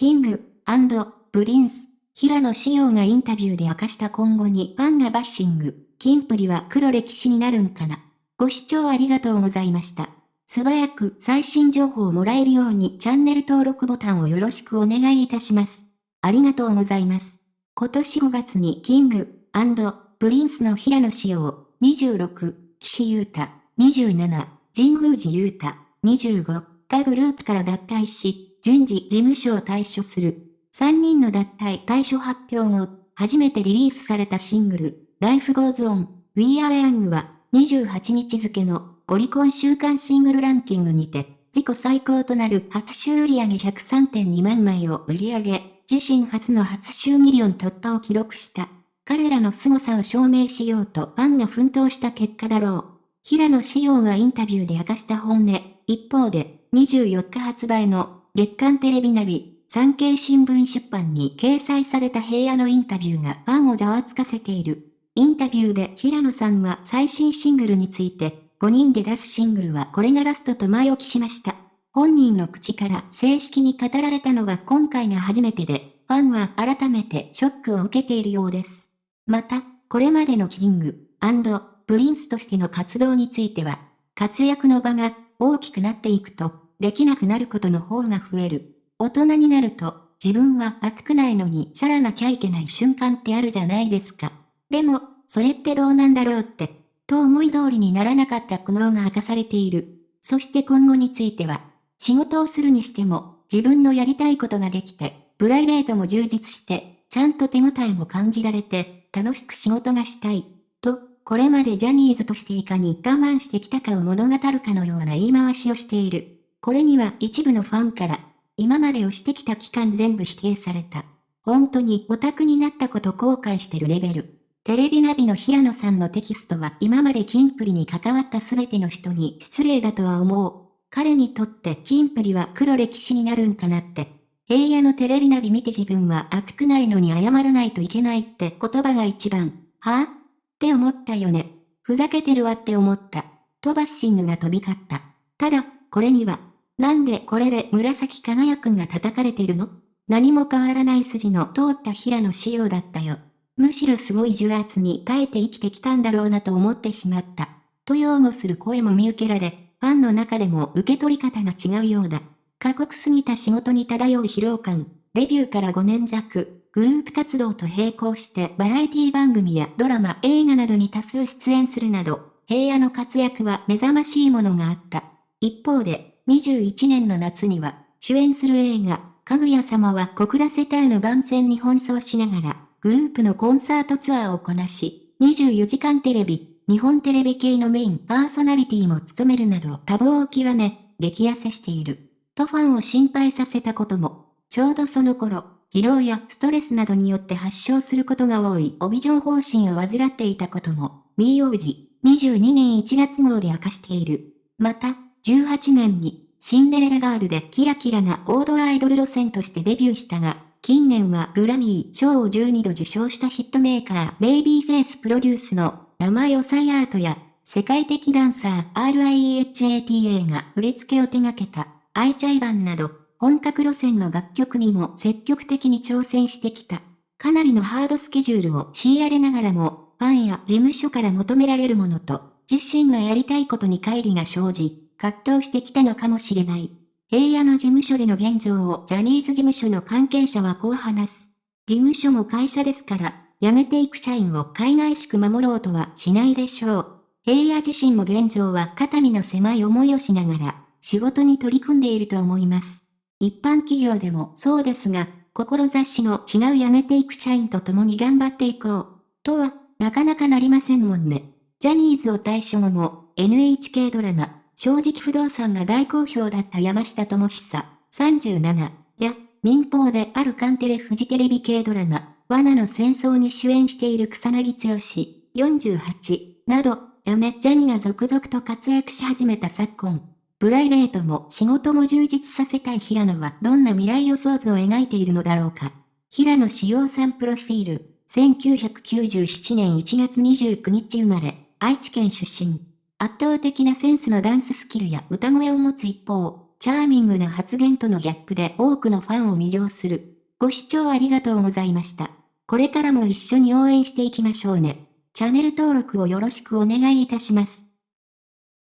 King & Prince、平野紫耀がインタビューで明かした今後にファンがバッシング、キンプリは黒歴史になるんかな。ご視聴ありがとうございました。素早く最新情報をもらえるようにチャンネル登録ボタンをよろしくお願いいたします。ありがとうございます。今年5月に King & Prince の平野紫耀、26、岸優太、27、神宮寺優太、25がグループから脱退し、順次事務所を退所する。3人の脱退退所発表後、初めてリリースされたシングル、Life Goes On, We Are Young は、28日付のオリコン週間シングルランキングにて、自己最高となる初週売上103.2万枚を売り上げ、自身初の初週ミリオン突破を記録した。彼らの凄さを証明しようとファンが奮闘した結果だろう。平野紫耀がインタビューで明かした本音。一方で、24日発売の月刊テレビナビ、産経新聞出版に掲載された平野のインタビューがファンをざわつかせている。インタビューで平野さんは最新シングルについて、5人で出すシングルはこれがラストと前置きしました。本人の口から正式に語られたのは今回が初めてで、ファンは改めてショックを受けているようです。また、これまでのキング、プリンスとしての活動については、活躍の場が大きくなっていくと、できなくなることの方が増える。大人になると、自分は悪くないのにシャラなきゃいけない瞬間ってあるじゃないですか。でも、それってどうなんだろうって、と思い通りにならなかった苦悩が明かされている。そして今後については、仕事をするにしても、自分のやりたいことができて、プライベートも充実して、ちゃんと手応えも感じられて、楽しく仕事がしたい。と、これまでジャニーズとしていかに我慢してきたかを物語るかのような言い回しをしている。これには一部のファンから、今までをしてきた期間全部否定された。本当にオタクになったこと後悔してるレベル。テレビナビの平野さんのテキストは今までキンプリに関わった全ての人に失礼だとは思う。彼にとってキンプリは黒歴史になるんかなって。平野のテレビナビ見て自分は悪くないのに謝らないといけないって言葉が一番、はぁ、って思ったよね。ふざけてるわって思った。とバッシングが飛び交った。ただ、これには、なんでこれで紫輝くんが叩かれてるの？何も変わらない筋の通った平野仕様だったよ。むしろすごい重圧に耐えて生きてきたんだろうなと思ってしまった。と擁護する声も見受けられ、ファンの中でも受け取り方が違うようだ。過酷すぎた仕事に漂う疲労感、デビューから5年弱、グループ活動と並行してバラエティ番組やドラマ、映画などに多数出演するなど、平野の活躍は目覚ましいものがあった。一方で、21年の夏には、主演する映画、かぐや様は小倉世帯の番宣に奔走しながら、グループのコンサートツアーをこなし、24時間テレビ、日本テレビ系のメインパーソナリティも務めるなど多忙を極め、激痩せしている。とファンを心配させたことも、ちょうどその頃、疲労やストレスなどによって発症することが多い帯状疱疹を患っていたことも、ミー王子、22年1月号で明かしている。また、18年にシンデレラガールでキラキラな王道アイドル路線としてデビューしたが、近年はグラミー賞を12度受賞したヒットメーカーベイビーフェイスプロデュースの生よさいアートや世界的ダンサー RIHATA が振り付けを手掛けたアイチャイバンなど本格路線の楽曲にも積極的に挑戦してきた。かなりのハードスケジュールを強いられながらも、ファンや事務所から求められるものと、自身がやりたいことに乖離が生じ、葛藤してきたのかもしれない。平野の事務所での現状をジャニーズ事務所の関係者はこう話す。事務所も会社ですから、辞めていく社員を海外しく守ろうとはしないでしょう。平野自身も現状は肩身の狭い思いをしながら、仕事に取り組んでいると思います。一般企業でもそうですが、志の違う辞めていく社員と共に頑張っていこう。とは、なかなかなりませんもんね。ジャニーズを対象後も、NHK ドラマ、正直不動産が大好評だった山下智久、37や、民放であるカンテレフジテレビ系ドラマ、罠の戦争に主演している草薙剛、48など、やめジャニが続々と活躍し始めた昨今。プライベートも仕事も充実させたい平野はどんな未来予想図を描いているのだろうか。平野志陽さんプロフィール、1997年1月29日生まれ、愛知県出身。圧倒的なセンスのダンススキルや歌声を持つ一方、チャーミングな発言とのギャップで多くのファンを魅了する。ご視聴ありがとうございました。これからも一緒に応援していきましょうね。チャンネル登録をよろしくお願いいたします。